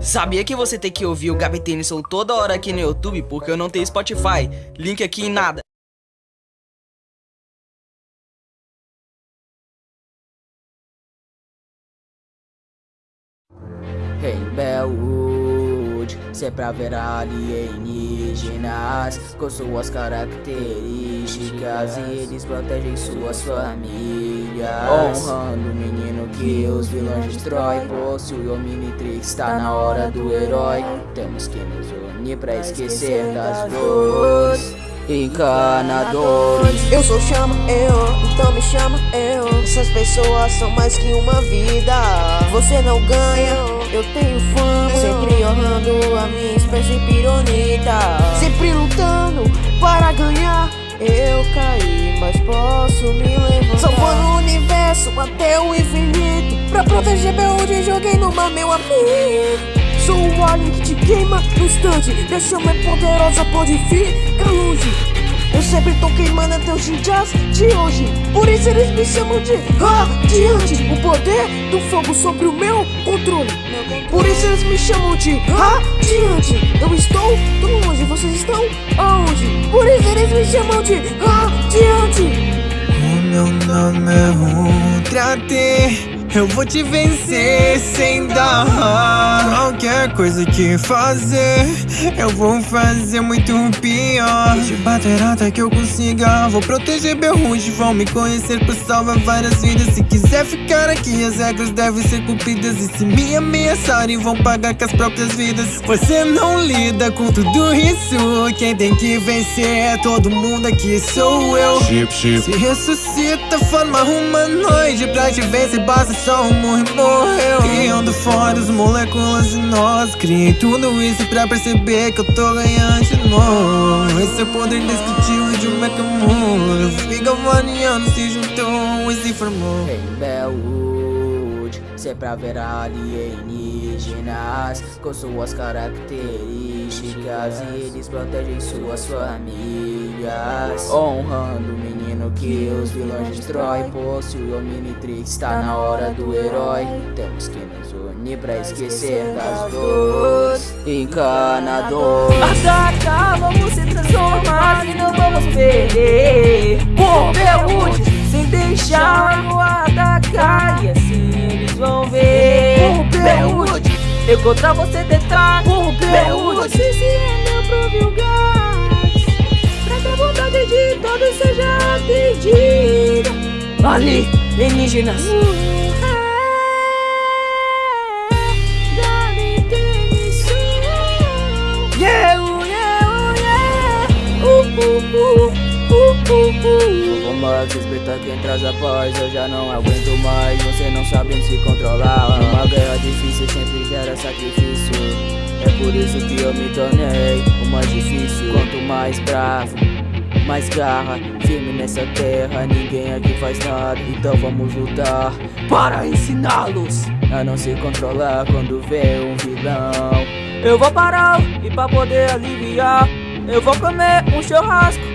Sabia que você tem que ouvir o Gabi Tennyson toda hora aqui no YouTube porque eu não tenho Spotify? Link aqui em nada. Em Bellwood, sempre haverá alienígenas com suas características e eles protegem suas famílias. Honrando o menino que os vilões destroem, possui o Omnitrix, está na hora do herói. Temos que nos unir pra esquecer das dores encanadores. Eu sou chama, eu, então me chama, eu. Essas pessoas são mais que uma vida. Você não ganha, eu tenho fama. Sempre honrando a minha espécie pironita. Sempre lutando para ganhar Eu caí, mas posso me levantar. Salvando o universo até o infinito. Pra proteger meu onde joguei no mar, meu amigo Sou o alien que te queima no instante. Chama é poderosa, pode ficar longe. Eu sempre tô queimando até os ninjas de hoje. Por isso eles me chamam de radiante O poder do fogo sobre o meu controle. Por isso eles me chamam de radiante. Eu estou tão longe, vocês estão aonde? Por isso eles me chamam de radiante. O meu nome é Ultra eu vou te vencer sem dar Qualquer coisa que fazer Eu vou fazer muito pior. De bater até que eu consiga Vou proteger meu ruge Vão me conhecer por salvar várias vidas. Se quiser ficar aqui as regras devem ser cumpridas. E se me ameaçarem vão pagar com as próprias vidas. Você não lida com tudo isso Quem tem que vencer é todo mundo aqui sou eu. Chip, chip. Se ressuscita forma humanoide Pra te vencer basta só um morre, morreu. Criando fora as moléculas e nós. Criei tudo isso pra perceber que eu tô ganhando de novo. Esse é o poder indescritível de um mecamundo Fica variando, se juntou e se formou. Bellwood, sempre haverá alienígenas Com suas características. E eles protegem suas famílias Honrando o menino que os vilões destroem. Possui o Omnitrix, está na hora do herói. Temos que nos unir pra esquecer das dores Encanadores. Ataca, vamos se transformar e não vamos perder. Por Bellwood, sem deixar atacar eu contra você detrás Por Bellwood, você se rendeu pro Vilgás Pra que a vontade de todos seja atendida Ali, alienígenas Yeah, yeah, yeah. Uh, uh, uh, uh. Vou mais respeitar quem traz a paz Eu já não aguento mais, você não sabe se controlar Uma guerra difícil sempre gera sacrifício. É por isso que eu me tornei o mais difícil. Quanto mais bravo, mais garra Firme nessa terra, ninguém aqui faz nada Então vamos lutar para ensiná-los A não se controlar quando vê um vilão. Eu vou parar e pra poder aliviar Eu vou comer um churrasco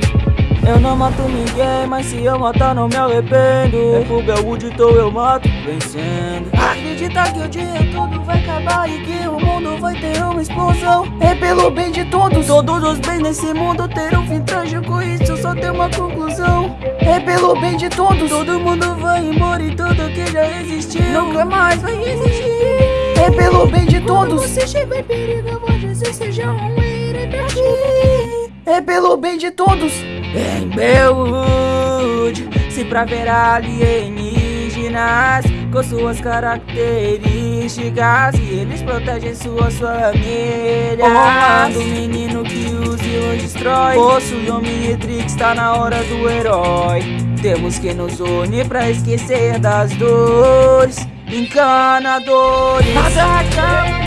eu não mato ninguém, mas se eu matar não me arrependo. É. Pro Belwood então eu mato, vencendo. Acredita que o dia todo vai acabar e que o mundo vai ter uma explosão. É pelo bem de todos, todos os bens nesse mundo terão fim trágico Isso só tem uma conclusão. É pelo bem de todos, todo mundo vai embora e tudo que já existiu Nunca mais vai existir. É pelo bem de todos. Quando você chega em perigo, você seja um herói pra ti. É pelo bem de todos Em Bellwood, se pra ver alienígenas Com suas características E eles protegem suas famílias Honrando o menino que os vilões destrói Possui Omnitrix, tá na hora do herói Temos que nos unir pra esquecer das dores Encanadores Atacamos,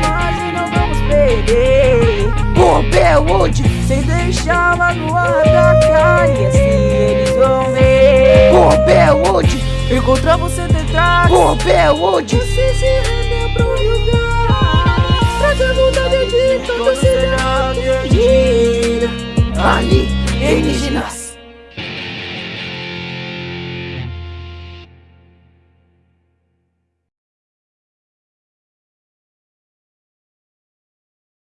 mas não vamos perder Por Bellwood, sem deixar magoar atacar E assim eles vão ver. Por Bellwood, encontrar você detrás. Por Bellwood, você se rendeu pro lugar. Pra que a vontade de seja atendida Ali, alienígenas